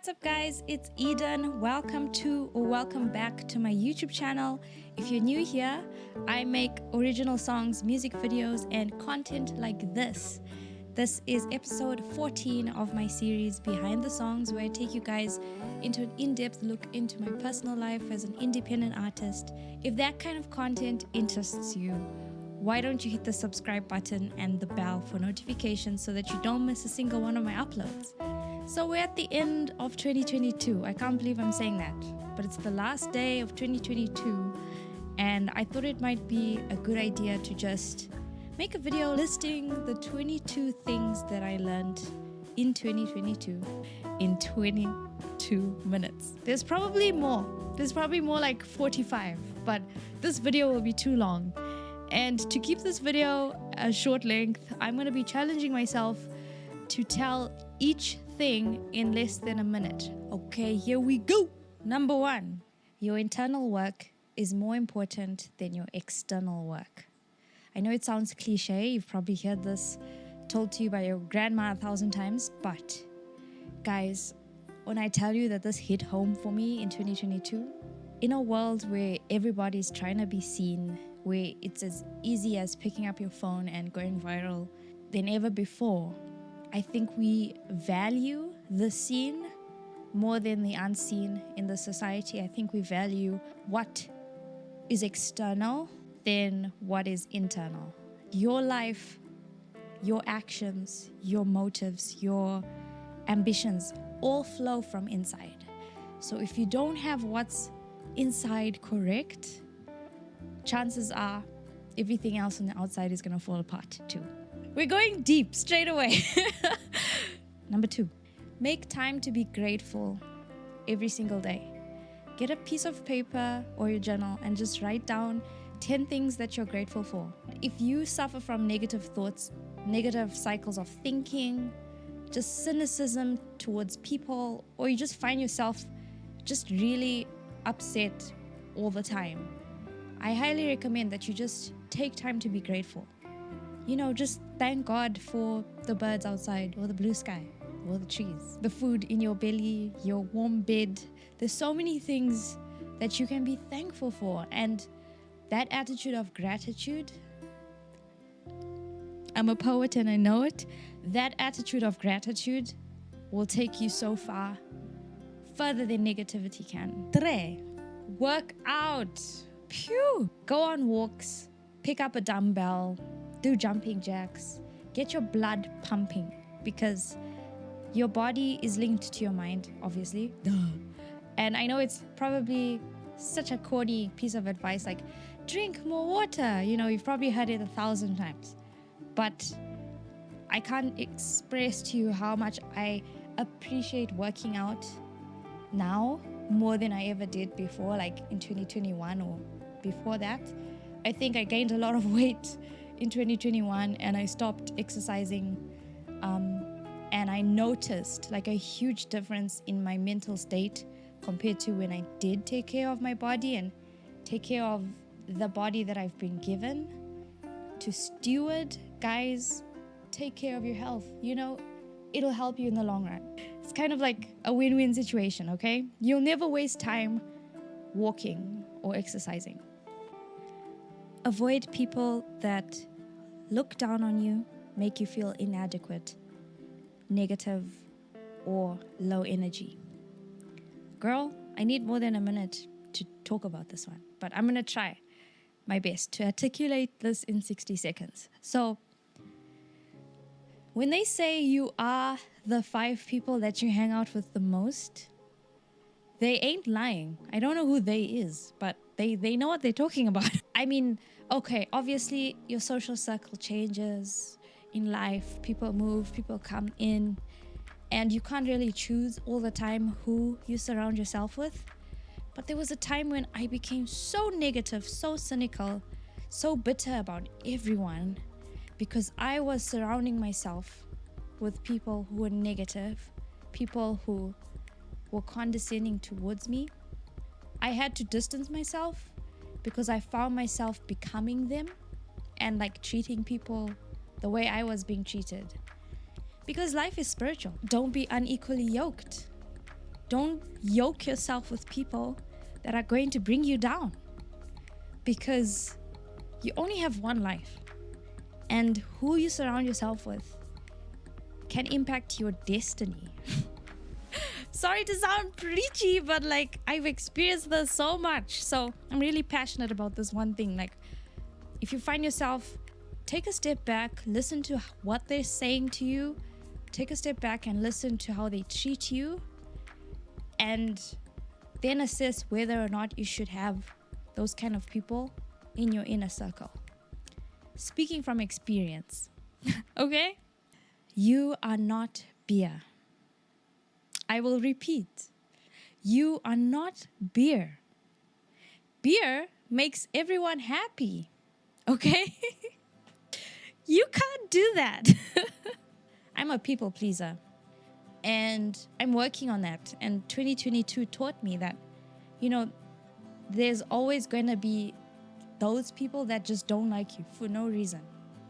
what's up guys? It's Eden. Welcome to or welcome back to my YouTube channel. If you're new here, I make original songs, music videos, and content like this. This is episode 14 of my series Behind the Songs, where I take you guys into an in depth look into my personal life as an independent artist. If that kind of content interests you, why don't you hit the subscribe button and the bell for notifications so that you don't miss a single one of my uploads? So we're at the end of 2022. I can't believe I'm saying that, but it's the last day of 2022, and I thought it might be a good idea to just make a video listing the 22 things that I learned in 2022 in 22 minutes. There's probably more. There's probably more like 45, but this video will be too long. And to keep this video a short length, I'm going to be challenging myself to tell each thing in less than a minute. Okay, here we go. Number one, your internal work is more important than your external work. I know it sounds cliche, you've probably heard this told to you by your grandma a thousand times, but guys, when I tell you that this hit home for me in 2022, in a world where everybody's trying to be seen, where it's as easy as picking up your phone and going viral than ever before, I think we value the seen more than the unseen in the society. I think we value what is external than what is internal. Your life, your actions, your motives, your ambitions all flow from inside. So if you don't have what's inside correct, chances are everything else on the outside is going to fall apart too. We're going deep straight away. Number two, make time to be grateful every single day. Get a piece of paper or your journal and just write down 10 things that you're grateful for. If you suffer from negative thoughts, negative cycles of thinking, just cynicism towards people, or you just find yourself just really upset all the time, I highly recommend that you just take time to be grateful you know, just thank God for the birds outside or the blue sky or the trees, the food in your belly, your warm bed. There's so many things that you can be thankful for. And that attitude of gratitude, I'm a poet and I know it. That attitude of gratitude will take you so far, further than negativity can. Tre, work out. Pew. Go on walks, pick up a dumbbell, do jumping jacks, get your blood pumping because your body is linked to your mind, obviously. And I know it's probably such a corny piece of advice like drink more water. You know, you've probably heard it a thousand times. But I can't express to you how much I appreciate working out now more than I ever did before, like in 2021 or before that. I think I gained a lot of weight in 2021 and I stopped exercising. Um, and I noticed like a huge difference in my mental state compared to when I did take care of my body and take care of the body that I've been given. To steward, guys, take care of your health. You know, it'll help you in the long run. It's kind of like a win win situation, okay? You'll never waste time walking or exercising. Avoid people that look down on you, make you feel inadequate, negative, or low energy. Girl, I need more than a minute to talk about this one, but I'm gonna try my best to articulate this in 60 seconds. So, when they say you are the five people that you hang out with the most, they ain't lying. I don't know who they is, but they, they know what they're talking about. I mean, okay, obviously your social circle changes in life. People move, people come in, and you can't really choose all the time who you surround yourself with. But there was a time when I became so negative, so cynical, so bitter about everyone because I was surrounding myself with people who were negative, people who were condescending towards me. I had to distance myself because I found myself becoming them and like treating people the way I was being treated. Because life is spiritual. Don't be unequally yoked. Don't yoke yourself with people that are going to bring you down because you only have one life. And who you surround yourself with can impact your destiny. Sorry to sound preachy, but like I've experienced this so much. So I'm really passionate about this one thing. Like, if you find yourself, take a step back, listen to what they're saying to you, take a step back and listen to how they treat you, and then assess whether or not you should have those kind of people in your inner circle. Speaking from experience, okay? You are not beer. I will repeat. You are not beer. Beer makes everyone happy, okay? you can't do that. I'm a people pleaser and I'm working on that. And 2022 taught me that, you know, there's always going to be those people that just don't like you for no reason.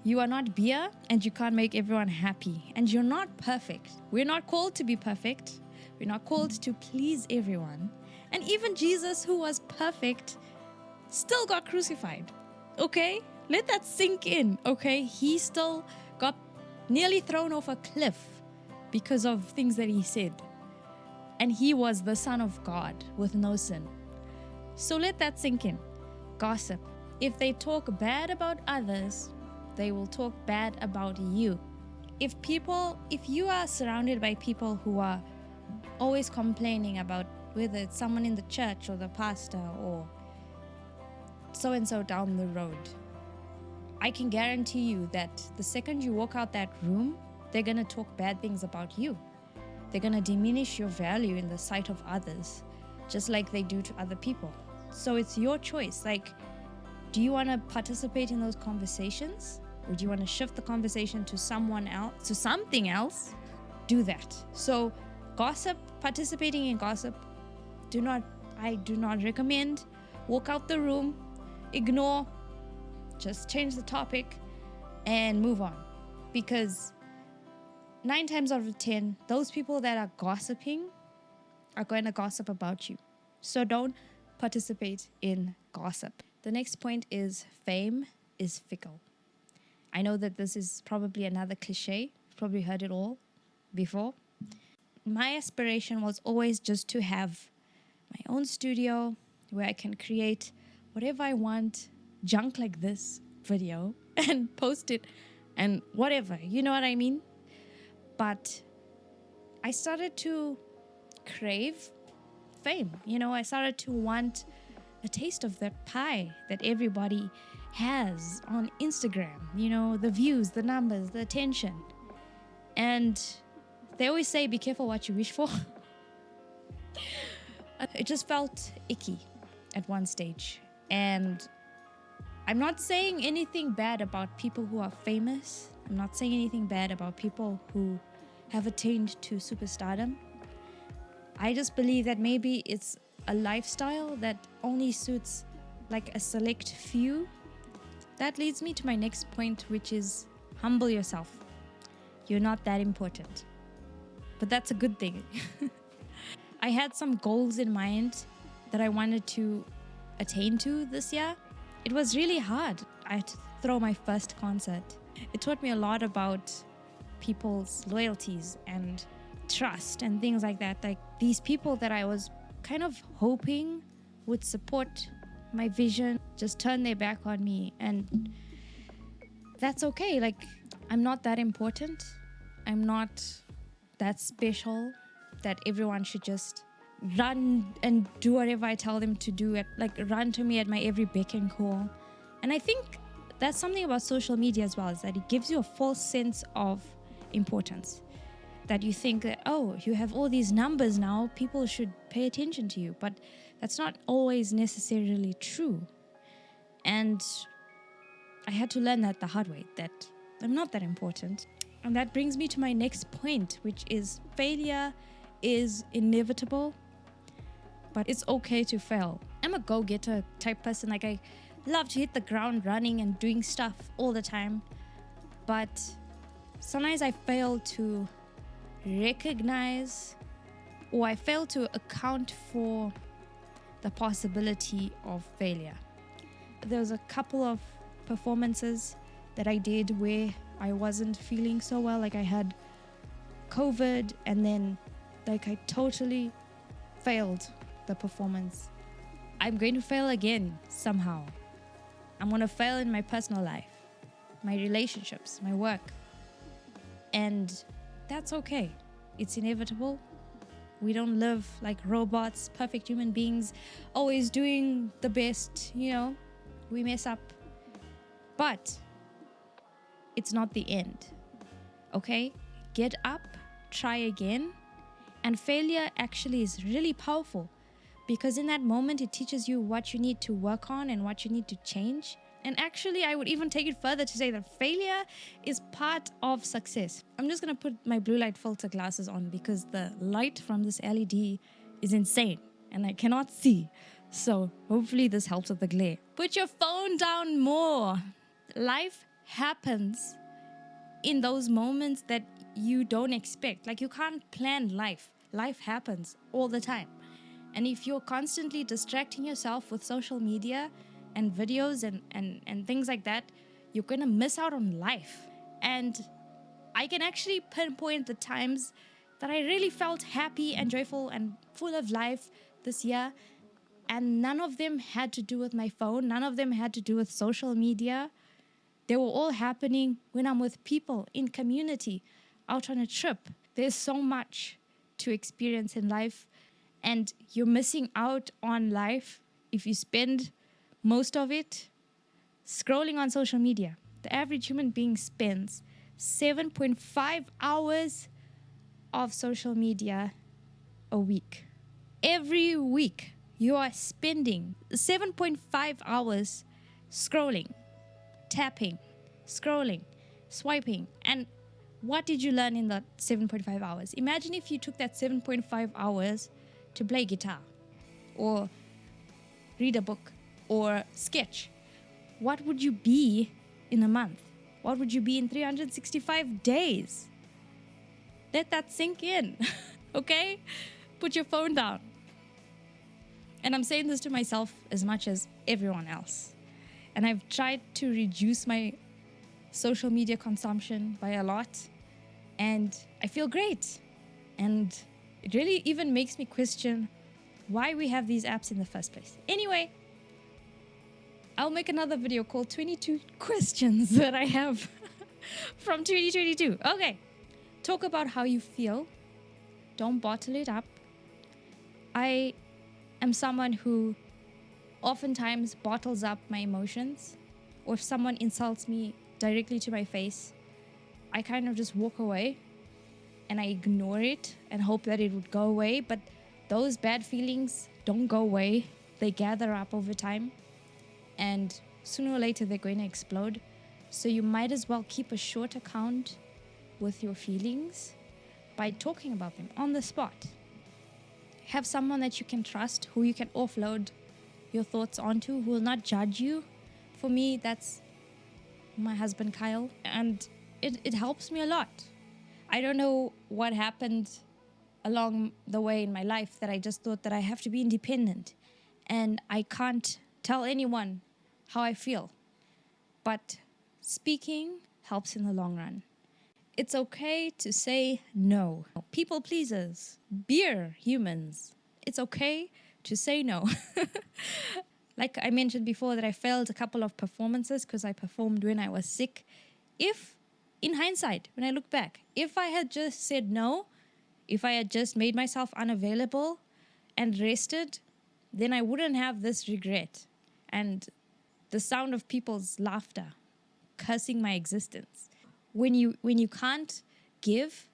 You are not beer and you can't make everyone happy. And you're not perfect. We're not called to be perfect. We're not called to please everyone. And even Jesus, who was perfect, still got crucified. Okay? Let that sink in. Okay? He still got nearly thrown off a cliff because of things that he said. And he was the Son of God with no sin. So let that sink in. Gossip. If they talk bad about others, they will talk bad about you. If people, if you are surrounded by people who are always complaining about whether it's someone in the church or the pastor or so and so down the road, I can guarantee you that the second you walk out that room, they're going to talk bad things about you. They're going to diminish your value in the sight of others, just like they do to other people. So it's your choice. Like, do you want to participate in those conversations? Or do you want to shift the conversation to someone else, to something else? Do that. So, gossip, participating in gossip, do not, I do not recommend. Walk out the room, ignore, just change the topic and move on. Because nine times out of ten, those people that are gossiping are going to gossip about you. So don't participate in gossip. The next point is fame is fickle. I know that this is probably another cliche, You've probably heard it all before. My aspiration was always just to have my own studio where I can create whatever I want, junk like this video, and post it and whatever, you know what I mean? But I started to crave fame. You know, I started to want a taste of that pie that everybody has on Instagram. You know, the views, the numbers, the attention. And they always say, be careful what you wish for. Uh, it just felt icky at one stage. And I'm not saying anything bad about people who are famous. I'm not saying anything bad about people who have attained to superstardom. I just believe that maybe it's a lifestyle that only suits like a select few. That leads me to my next point, which is humble yourself. You're not that important. But that's a good thing. I had some goals in mind that I wanted to attain to this year. It was really hard. I had to throw my first concert. It taught me a lot about people's loyalties and trust and things like that. Like these people that I was kind of hoping would support my vision just turn their back on me. And that's okay. Like, I'm not that important. I'm not that special that everyone should just run and do whatever I tell them to do, like run to me at my every beck and call. And I think that's something about social media as well, is that it gives you a false sense of importance that you think that, oh, you have all these numbers now, people should pay attention to you. But that's not always necessarily true. And I had to learn that the hard way, that I'm not that important. And that brings me to my next point, which is failure is inevitable, but it's okay to fail. I'm a go getter type person. Like, I love to hit the ground running and doing stuff all the time. But sometimes I fail to recognize or I fail to account for the possibility of failure. There was a couple of performances that I did where I wasn't feeling so well, like I had COVID, and then like I totally failed the performance. I'm going to fail again somehow. I'm going to fail in my personal life, my relationships, my work. And that's okay. It's inevitable. We don't live like robots, perfect human beings, always doing the best, you know. We mess up. But it's not the end. Okay? Get up, try again. And failure actually is really powerful because in that moment it teaches you what you need to work on and what you need to change. And actually, I would even take it further to say that failure is part of success. I'm just gonna put my blue light filter glasses on because the light from this LED is insane and I cannot see. So hopefully, this helps with the glare. Put your phone down more. Life happens in those moments that you don't expect. Like, you can't plan life, life happens all the time. And if you're constantly distracting yourself with social media, and videos and, and, and things like that, you're going to miss out on life. And I can actually pinpoint the times that I really felt happy and joyful and full of life this year. And none of them had to do with my phone, none of them had to do with social media. They were all happening when I'm with people in community, out on a trip. There's so much to experience in life, and you're missing out on life if you spend most of it scrolling on social media. The average human being spends 7.5 hours of social media a week. Every week, you are spending 7.5 hours scrolling, tapping, scrolling, swiping. And what did you learn in that 7.5 hours? Imagine if you took that 7.5 hours to play guitar or read a book or sketch, what would you be in a month? What would you be in 365 days? Let that sink in, okay? Put your phone down. And I'm saying this to myself as much as everyone else. And I've tried to reduce my social media consumption by a lot. And I feel great. And it really even makes me question why we have these apps in the first place. Anyway, I'll make another video called 22 questions that I have from 2022. Okay. Talk about how you feel. Don't bottle it up. I am someone who oftentimes bottles up my emotions. Or if someone insults me directly to my face, I kind of just walk away and I ignore it and hope that it would go away. But those bad feelings don't go away, they gather up over time and sooner or later they're going to explode. So you might as well keep a short account with your feelings by talking about them on the spot. Have someone that you can trust who you can offload your thoughts onto who will not judge you. For me, that's my husband Kyle, and it, it helps me a lot. I don't know what happened along the way in my life that I just thought that I have to be independent and I can't tell anyone how I feel. But speaking helps in the long run. It's okay to say no. People pleasers, beer humans. It's okay to say no. like I mentioned before, that I failed a couple of performances because I performed when I was sick. If, in hindsight, when I look back, if I had just said no, if I had just made myself unavailable and rested, then I wouldn't have this regret. And the sound of people's laughter cursing my existence when you when you can't give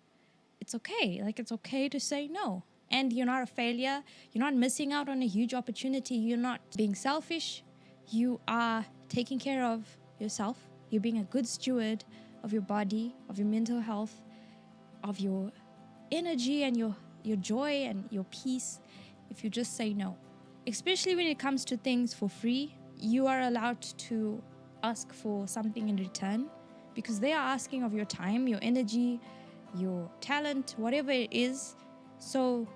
it's okay like it's okay to say no and you're not a failure you're not missing out on a huge opportunity you're not being selfish you are taking care of yourself you're being a good steward of your body of your mental health of your energy and your your joy and your peace if you just say no especially when it comes to things for free you are allowed to ask for something in return because they are asking of your time, your energy, your talent, whatever it is. So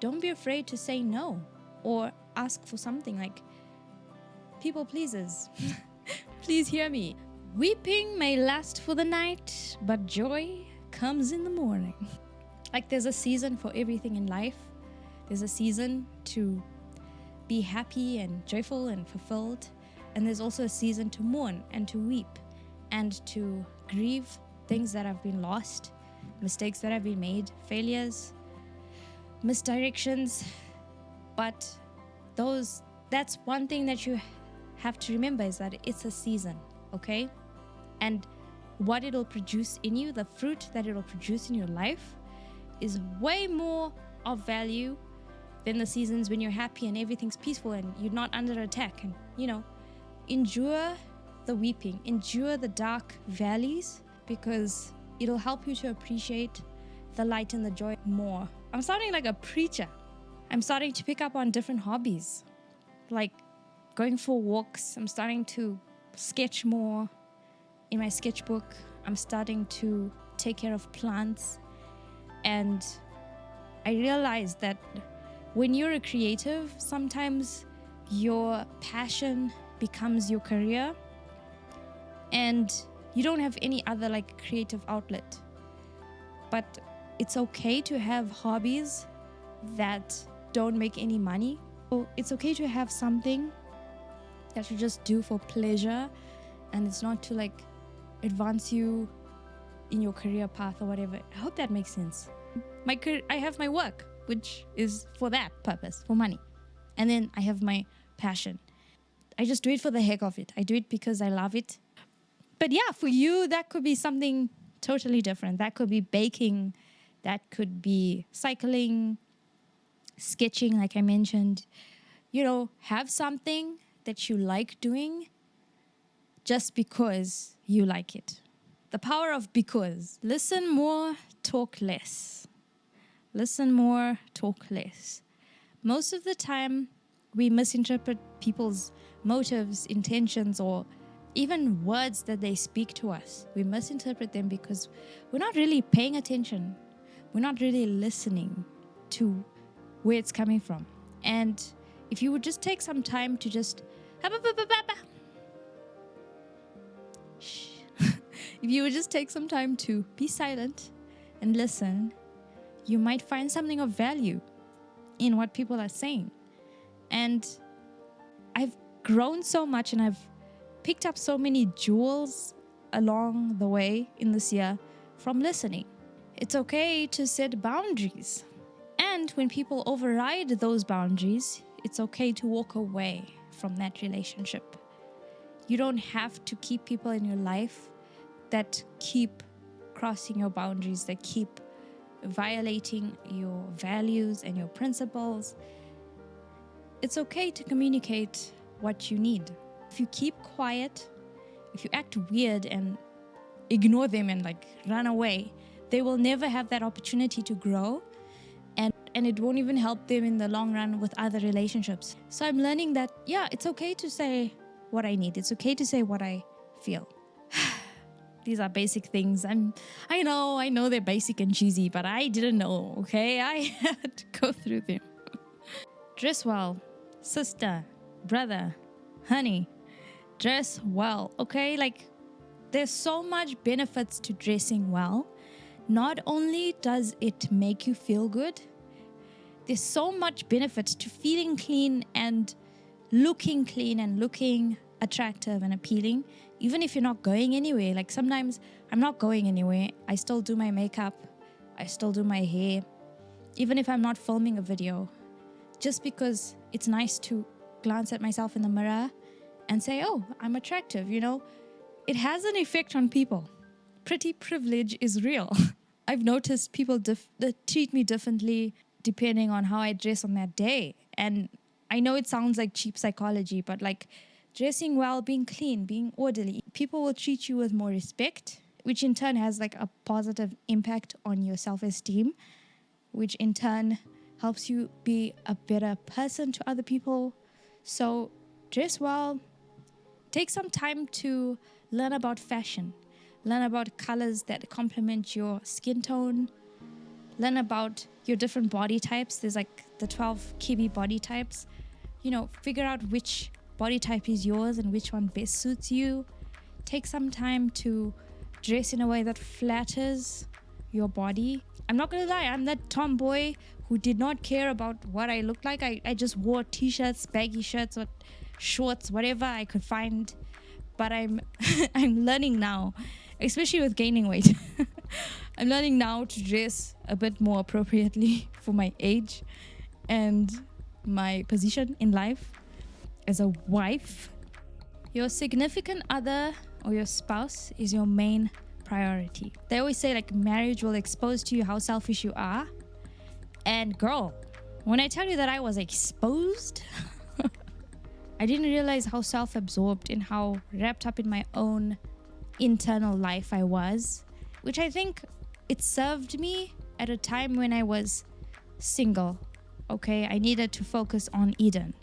don't be afraid to say no or ask for something like people pleasers. Please hear me. Weeping may last for the night, but joy comes in the morning. Like there's a season for everything in life. There's a season to be happy and joyful and fulfilled. And there's also a season to mourn and to weep and to grieve things that have been lost, mistakes that have been made, failures, misdirections. But those that's one thing that you have to remember is that it's a season, okay? And what it'll produce in you, the fruit that it'll produce in your life, is way more of value than the seasons when you're happy and everything's peaceful and you're not under attack. And, you know, endure the weeping, endure the dark valleys because it'll help you to appreciate the light and the joy more. I'm sounding like a preacher. I'm starting to pick up on different hobbies, like going for walks. I'm starting to sketch more in my sketchbook. I'm starting to take care of plants. And I realized that when you're a creative, sometimes your passion becomes your career and you don't have any other like creative outlet. But it's okay to have hobbies that don't make any money. It's okay to have something that you just do for pleasure and it's not to like advance you in your career path or whatever. I hope that makes sense. My I have my work, which is for that purpose, for money. And then I have my passion. I just do it for the heck of it. I do it because I love it. But yeah, for you, that could be something totally different. That could be baking, that could be cycling, sketching, like I mentioned. You know, have something that you like doing just because you like it. The power of because. Listen more, talk less. Listen more, talk less. Most of the time, we misinterpret people's motives, intentions, or even words that they speak to us. We misinterpret them because we're not really paying attention. We're not really listening to where it's coming from. And if you would just take some time to just if you would just take some time to be silent and listen, you might find something of value in what people are saying. And I've grown so much and I've picked up so many jewels along the way in this year from listening. It's okay to set boundaries. And when people override those boundaries, it's okay to walk away from that relationship. You don't have to keep people in your life that keep crossing your boundaries, that keep violating your values and your principles. It's okay to communicate what you need. If you keep quiet, if you act weird and ignore them and like run away, they will never have that opportunity to grow and and it won't even help them in the long run with other relationships. So I'm learning that yeah, it's okay to say what I need. It's okay to say what I feel. These are basic things. I'm I know, I know they're basic and cheesy, but I didn't know, okay? I had to go through them. Dress well, sister, brother, honey. Dress well, okay? Like there's so much benefits to dressing well. Not only does it make you feel good, there's so much benefit to feeling clean and looking clean and looking attractive and appealing, even if you're not going anywhere. Like sometimes I'm not going anywhere, I still do my makeup, I still do my hair, even if I'm not filming a video, just because it's nice to glance at myself in the mirror and say, oh, I'm attractive, you know? It has an effect on people. Pretty privilege is real. I've noticed people dif- treat me differently depending on how I dress on that day. And I know it sounds like cheap psychology, but like dressing well, being clean, being orderly, people will treat you with more respect, which in turn has like a positive impact on your self esteem, which in turn helps you be a better person to other people. So dress well, take some time to learn about fashion, learn about colors that complement your skin tone learn about your different body types. There's like the 12 Kibbe body types. You know, figure out which body type is yours and which one best suits you. Take some time to dress in a way that flatters your body. I'm not gonna lie, I'm that tomboy who did not care about what I looked like. I, I just wore t shirts, baggy shirts, or shorts, whatever I could find. But I'm I'm learning now, especially with gaining weight. I'm learning now to dress a bit more appropriately for my age and my position in life as a wife. Your significant other or your spouse is your main priority. They always say like marriage will expose to you how selfish you are. And girl, when I tell you that I was exposed, I didn't realize how self absorbed and how wrapped up in my own internal life I was, which I think it served me at a time when I was single. Okay, I needed to focus on Eden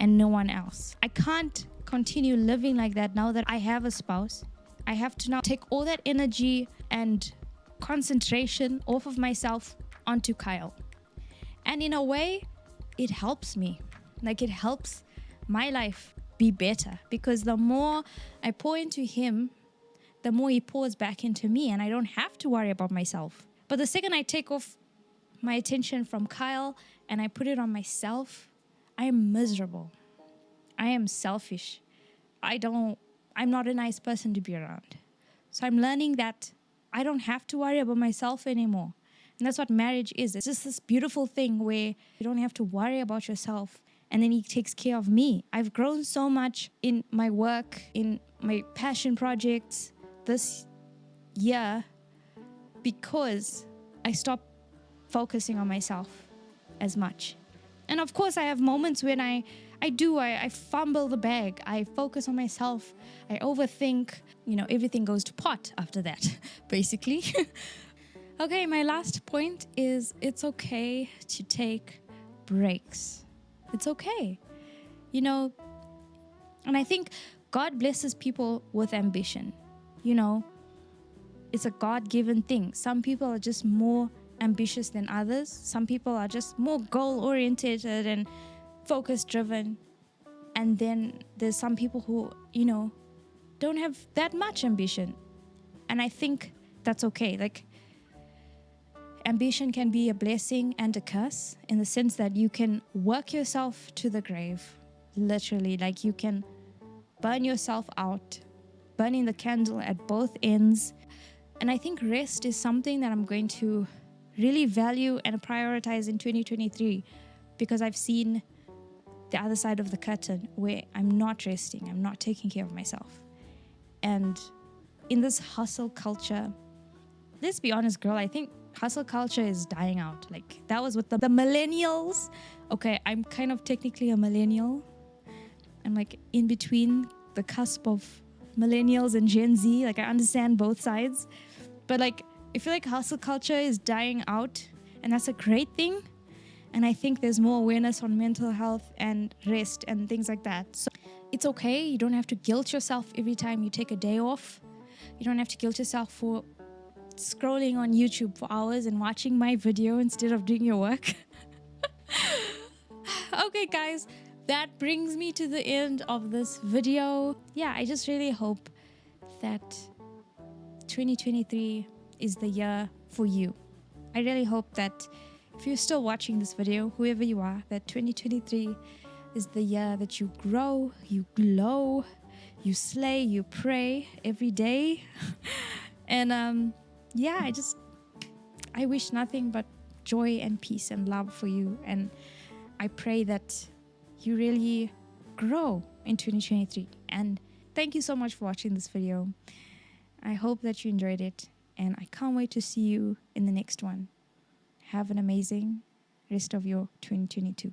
and no one else. I can't continue living like that now that I have a spouse. I have to now take all that energy and concentration off of myself onto Kyle. And in a way, it helps me. Like it helps my life be better because the more I pour into him, the more he pours back into me, and I don't have to worry about myself. But the second I take off my attention from Kyle and I put it on myself, I am miserable. I am selfish. I don't, I'm not a nice person to be around. So I'm learning that I don't have to worry about myself anymore. And that's what marriage is. It's just this beautiful thing where you don't have to worry about yourself and then he takes care of me. I've grown so much in my work, in my passion projects this year because I stopped focusing on myself as much. And of course, I have moments when I, I do, I, I fumble the bag, I focus on myself, I overthink, you know, everything goes to pot after that, basically. okay, my last point is it's okay to take breaks. It's okay. You know, and I think God blesses people with ambition. You know, it's a God given thing. Some people are just more ambitious than others. Some people are just more goal oriented and focus driven. And then there's some people who, you know, don't have that much ambition. And I think that's okay. Like, ambition can be a blessing and a curse in the sense that you can work yourself to the grave, literally. Like, you can burn yourself out, burning the candle at both ends. And I think rest is something that I'm going to really value and prioritize in 2023 because I've seen the other side of the curtain where I'm not resting, I'm not taking care of myself. And in this hustle culture, let's be honest, girl, I think hustle culture is dying out. Like that was with the, the millennials. Okay, I'm kind of technically a millennial. I'm like in between the cusp of millennials and Gen Z. Like I understand both sides. But like I feel like hustle culture is dying out, and that's a great thing. And I think there's more awareness on mental health and rest and things like that. So it's okay. You don't have to guilt yourself every time you take a day off. You don't have to guilt yourself for scrolling on YouTube for hours and watching my video instead of doing your work. okay, guys, that brings me to the end of this video. Yeah, I just really hope that 2023 is the year for you. I really hope that if you're still watching this video, whoever you are, that 2023 is the year that you grow, you glow, you slay, you pray every day. and um, yeah, I just, I wish nothing but joy and peace and love for you. And I pray that you really grow in 2023. And thank you so much for watching this video. I hope that you enjoyed it and I can't wait to see you in the next one. Have an amazing rest of your 2022.